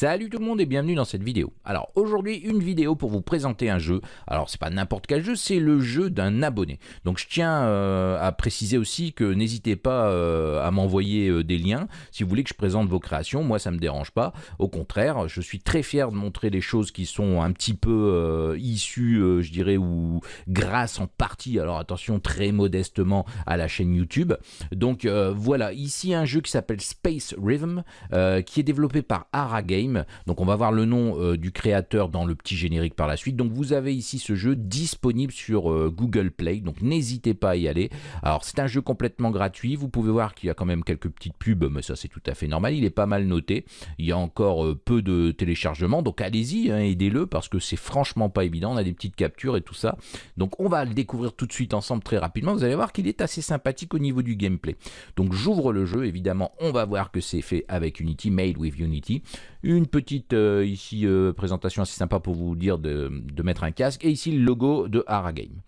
Salut tout le monde et bienvenue dans cette vidéo. Alors aujourd'hui une vidéo pour vous présenter un jeu. Alors c'est pas n'importe quel jeu, c'est le jeu d'un abonné. Donc je tiens euh, à préciser aussi que n'hésitez pas euh, à m'envoyer euh, des liens si vous voulez que je présente vos créations. Moi ça me dérange pas. Au contraire, je suis très fier de montrer des choses qui sont un petit peu issues, je dirais, ou grâce en partie, alors attention très modestement à la chaîne YouTube. Donc voilà, ici un jeu qui s'appelle Space Rhythm, qui est développé par Arag Game. Donc on va voir le nom euh, du créateur dans le petit générique par la suite. Donc vous avez ici ce jeu disponible sur euh, Google Play, donc n'hésitez pas à y aller. Alors c'est un jeu complètement gratuit, vous pouvez voir qu'il y a quand même quelques petites pubs, mais ça c'est tout à fait normal, il est pas mal noté. Il y a encore euh, peu de téléchargements, donc allez-y, hein, aidez-le parce que c'est franchement pas évident, on a des petites captures et tout ça. Donc on va le découvrir tout de suite ensemble très rapidement, vous allez voir qu'il est assez sympathique au niveau du gameplay. Donc j'ouvre le jeu, évidemment on va voir que c'est fait avec Unity, made with Unity. Petite euh, ici euh, présentation assez sympa pour vous dire de, mettre un casque. Et ici le logo de Haragame.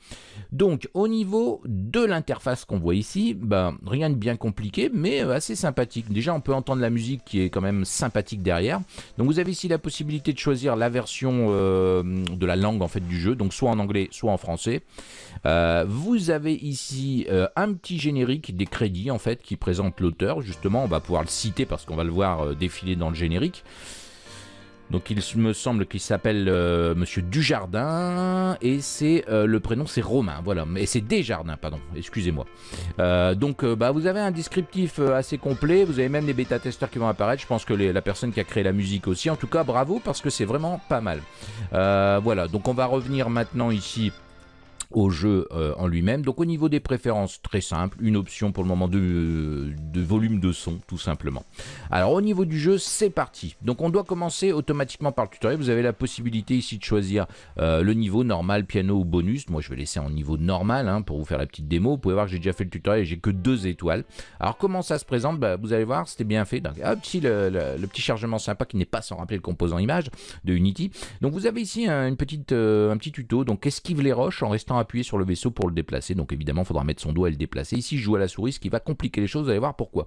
Donc au niveau de l'interface qu'on voit ici, ben, rien de bien compliqué mais euh, assez sympathique. Déjà on peut entendre la musique qui est quand même sympathique derrière. Donc vous avez ici la possibilité de choisir la version de la langue en fait du jeu. Donc soit en anglais soit en français. vous avez ici un petit générique des crédits en fait qui présente l'auteur. Justement on va pouvoir le citer parce qu'on va le voir défiler dans le générique. Donc il me semble qu'il s'appelle euh, Monsieur Dujardin et c'est euh, le prénom c'est Romain, voilà. Mais c'est Desjardins, pardon. Excusez-moi. Euh, donc bah vous avez un descriptif assez complet. Vous avez même les bêta testeurs qui vont apparaître. Je pense que la personne qui a créé la musique aussi. En tout cas, bravo parce que c'est vraiment pas mal. voilà. Donc on va revenir maintenant ici au jeu euh, en lui-même. Donc au niveau des préférences, très simple, une option pour le moment de, de, volume de son, tout simplement. Alors au niveau du jeu, c'est parti. Donc on doit commencer automatiquement par le tutoriel. Vous avez la possibilité ici de choisir euh, le niveau normal, piano ou bonus. Moi je vais laisser en niveau normal hein, pour vous faire la petite démo. Vous pouvez voir que j'ai déjà fait le tutoriel et j'ai que deux étoiles. Alors comment ça se présente? Bah, Vous allez voir, c'était bien fait. Donc, un le, petit chargement sympa qui n'est pas sans rappeler le composant image de Unity. Donc vous avez ici euh, un petit tuto. Donc esquive les roches en restant appuyer sur le vaisseau pour le déplacer. Donc évidemment, il faudra mettre son doigt et le déplacer. Ici, je joue à la souris, ce qui va compliquer les choses. Vous allez voir pourquoi.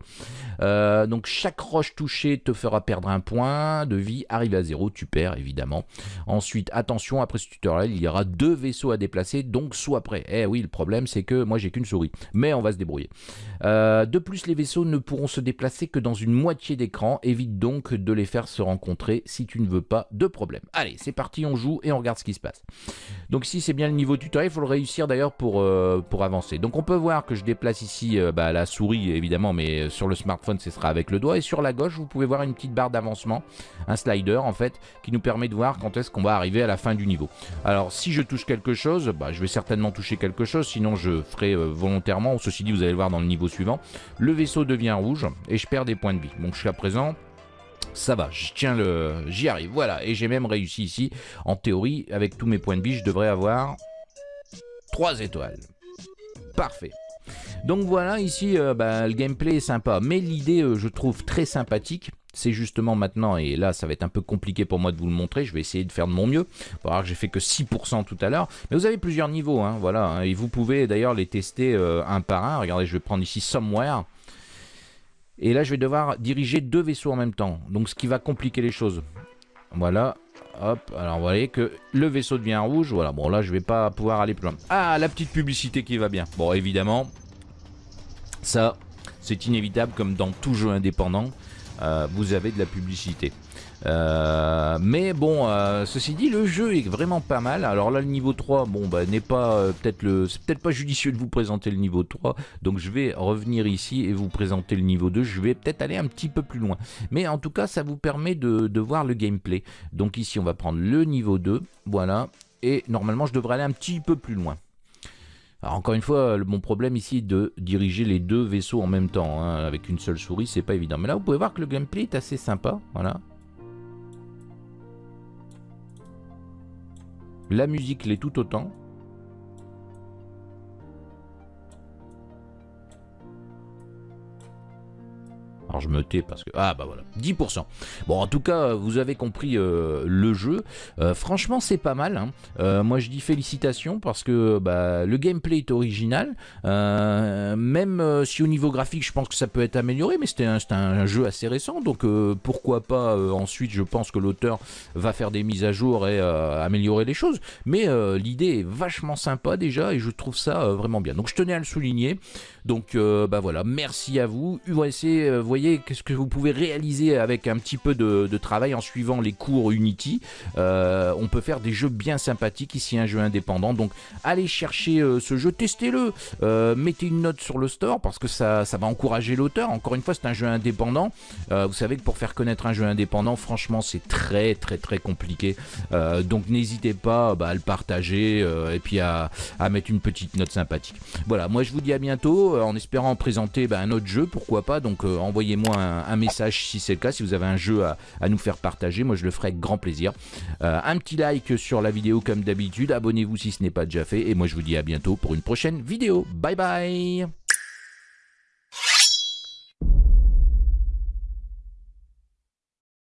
Euh, donc chaque roche touchée te fera perdre un point de vie. Arrive à zéro, tu perds évidemment. Ensuite, attention, après ce tutoriel, il y aura deux vaisseaux à déplacer. Donc sois prêt. Eh oui, le problème, c'est que moi, j'ai qu'une souris. Mais on va se débrouiller. Euh, de plus, les vaisseaux ne pourront se déplacer que dans une moitié d'écran. Évite donc de les faire se rencontrer si tu ne veux pas de problème. Allez, c'est parti, on joue et on regarde ce qui se passe. Donc si c'est bien le niveau tutoriel, il faut réussir d'ailleurs pour, euh, pour avancer. Donc on peut voir que je déplace ici euh, bah, la souris évidemment, mais sur le smartphone ce sera avec le doigt. Et sur la gauche, vous pouvez voir une petite barre d'avancement, un slider en fait, qui nous permet de voir quand est-ce qu'on va arriver à la fin du niveau. Alors si je touche quelque chose, bah, je vais certainement toucher quelque chose, sinon je ferai volontairement. Ceci dit, vous allez le voir dans le niveau suivant, le vaisseau devient rouge et je perds des points de vie. Donc jusqu'à présent, ça va, je tiens le... J'y arrive, voilà. Et j'ai même réussi ici. En théorie, avec tous mes points de vie, je devrais avoir 3 étoiles. Parfait. Donc voilà, ici, euh, bah, le gameplay est sympa. Mais l'idée, euh, je trouve très sympathique. C'est justement maintenant, et là ça va être un peu compliqué pour moi de vous le montrer, je vais essayer de faire de mon mieux. Vous voir que j'ai fait que 6% tout à l'heure. Mais vous avez plusieurs niveaux, hein, voilà. Hein, et vous pouvez d'ailleurs les tester euh, un par un. Regardez, je vais prendre ici Somewhere. Et là je vais devoir diriger deux vaisseaux en même temps. Donc ce qui va compliquer les choses. Voilà, Hop, alors vous voyez que le vaisseau devient rouge. Voilà, bon là je vais pas pouvoir aller plus loin. Ah, la petite publicité qui va bien. Bon, évidemment, ça, c'est inévitable comme dans tout jeu indépendant. Euh, vous avez de la publicité. Euh, mais bon, euh, ceci dit, le jeu est vraiment pas mal. Alors là, le niveau 3, bon, bah, n'est pas peut-être le, c'est peut-être pas judicieux de vous présenter le niveau 3. Donc je vais revenir ici et vous présenter le niveau 2. Je vais peut-être aller un petit peu plus loin. Mais en tout cas, ça vous permet de, de voir le gameplay. Donc ici, on va prendre le niveau 2. Voilà. Et normalement, je devrais aller un petit peu plus loin. Alors encore une fois, mon problème ici est de diriger les deux vaisseaux en même temps. Hein. Avec une seule souris, c'est pas évident. Mais là, vous pouvez voir que le gameplay est assez sympa. Voilà. La musique l'est tout autant. Alors je me tais parce que... Ah bah voilà, 10%. Bon en tout cas, vous avez compris euh, le jeu. Euh, franchement c'est pas mal. Hein. Euh, moi je dis félicitations parce que bah, le gameplay est original. même si au niveau graphique je pense que ça peut être amélioré, mais c'était un, un, jeu assez récent. Donc pourquoi pas ensuite je pense que l'auteur va faire des mises à jour et améliorer les choses. Mais l'idée est vachement sympa déjà et je trouve ça vraiment bien. Donc je tenais à le souligner. Donc bah voilà, merci à vous. USC, voyez qu'est-ce que vous pouvez réaliser avec un petit peu de, travail en suivant les cours Unity. Euh, on peut faire des jeux bien sympathiques, ici un jeu indépendant, donc allez chercher euh, ce jeu, testez-le, euh, mettez une note sur le store parce que ça, ça va encourager l'auteur. Encore une fois, c'est un jeu indépendant. vous savez que pour faire connaître un jeu indépendant, franchement, c'est très très très compliqué. donc n'hésitez pas bah, à le partager et puis à, mettre une petite note sympathique. Voilà, moi je vous dis à bientôt en espérant présenter bah, un autre jeu, pourquoi pas. Donc envoyez envoyez-moi un, message si c'est le cas, si vous avez un jeu à, nous faire partager, moi je le ferai avec grand plaisir. Euh, un petit like sur la vidéo comme d'habitude, abonnez-vous si ce n'est pas déjà fait, et moi je vous dis à bientôt pour une prochaine vidéo. Bye bye